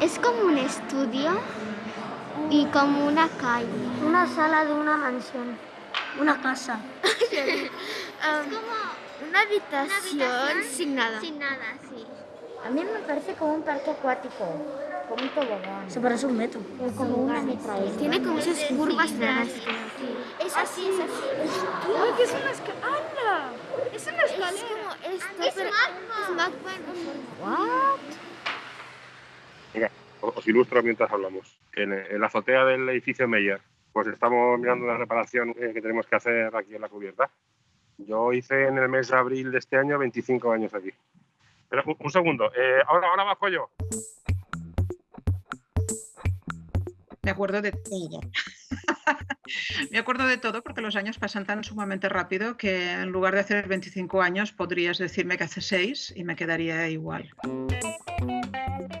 Es como un estudio y como una calle. Una sala de una mansión. Una casa. Um, una habitación, sin nada. Sin nada, sí. A mí me parece como un parque acuático, como un tobogán. Eso parece un metro. Es como una metralleta. Tiene como esas curvas raras. Es así, es así. ¡Ay, que es una escalera! Es una Es escalera. como esto, Es pero magma. es What? Os ilustro mientras hablamos. En, en la azotea del edificio Meyer, pues estamos mirando la reparación eh, que tenemos que hacer aquí en la cubierta. Yo hice en el mes de abril de este año 25 años aquí. Pero un, un segundo, eh, ahora, ahora bajo yo. Me acuerdo de todo. Me acuerdo de todo porque los años pasan tan sumamente rápido que en lugar de hacer 25 años podrías decirme que hace 6 i me quedaria igual.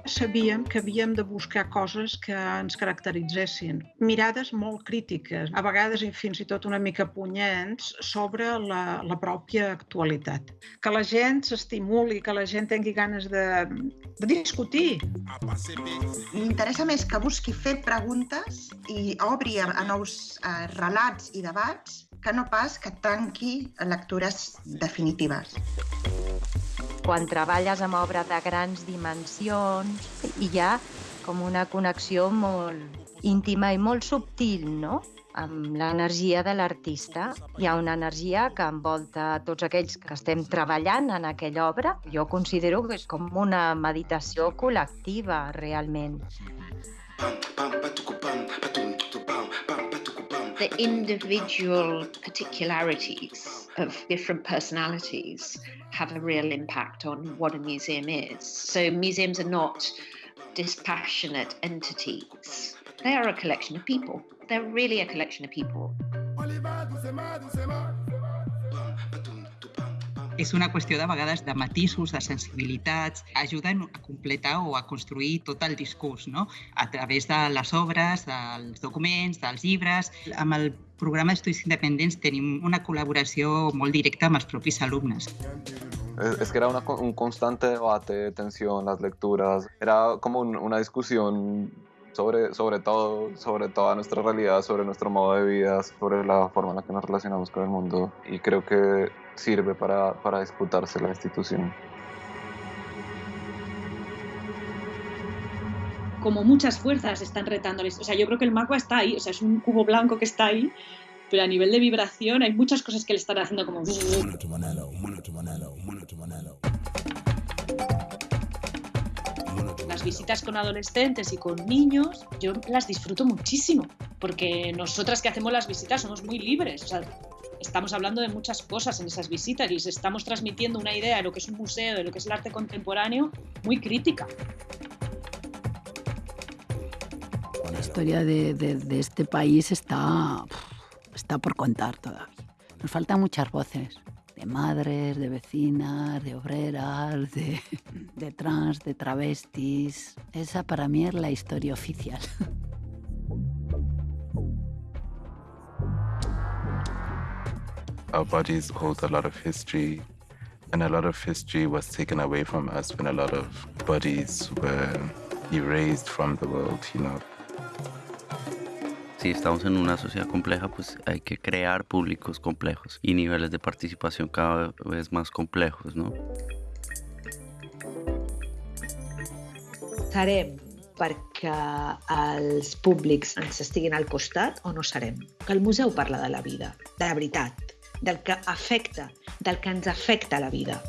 Sabíem que havíem de buscar coses que ens caracteritzessin. Mirades molt crítiques, a vegades i fins i tot una mica punyents, sobre la, la pròpia actualitat. Que la gent s'estimuli, que la gent tingui ganes de, de discutir, M'interessa més que busqui fer preguntes i obri a, a nous eh, relats i debats que no pas que tanqui lectures definitives. quan treballes amb obra de grans dimensions hi ha com una connexió molt íntima i molt subtil, no? amb l'energia de l'artista. Hi ha una energia que envolta tots aquells que estem treballant en aquella obra. Jo considero que és com una meditació col·lectiva, realment. The individual particularities of different personalities have a real impact on what a museum is. So, museums are not dispassionate entities, they are a collection of people. They're really a collection of people. És una qüestió de vegades de matisos, de sensibilitats, ajuden a completar o a construir tot el discurs, no? a través de les obres, dels documents, dels llibres. Amb el programa d'Estudis Independents tenim una col·laboració molt directa amb els propis alumnes. Es, que era una un constante debate, tensión, las lecturas. Era como un- una discusión sobre, sobre todo, sobre toda nuestra realidad, sobre nuestro modo de vida, sobre la forma en la que nos relacionamos con el mundo. Y creo que sirve para, para disputarse la institución. como muchas fuerzas están retando. O sea, yo creo que el magma está ahí, o sea, es un cubo blanco que está ahí, pero a nivel de vibración hay muchas cosas que le están haciendo como... Las visitas con adolescentes y con niños, yo las disfruto muchísimo, porque nosotras que hacemos las visitas somos muy libres, o sea, estamos hablando de muchas cosas en esas visitas y les estamos transmitiendo una idea de lo que es un museo, de lo que es el arte contemporáneo, muy crítica. La historia de, de- de este país está, está por contar todavía. Nos faltan muchas voces, de madres, de vecinas, de obreras, de, de trans, de travestis. Esa para mí es la historia oficial. Our bodies hold a lot of history, and a lot of history was taken away from us when a lot of bodies were erased from the world, you know. Si estamos en una sociedad compleja, pues hay que crear públicos complejos y niveles de participación cada vez más complejos, ¿no? Serem perquè els públics ens estiguin al costat o no serem? Que el museu parla de la vida, de la veritat, del que afecta, del que ens afecta la vida.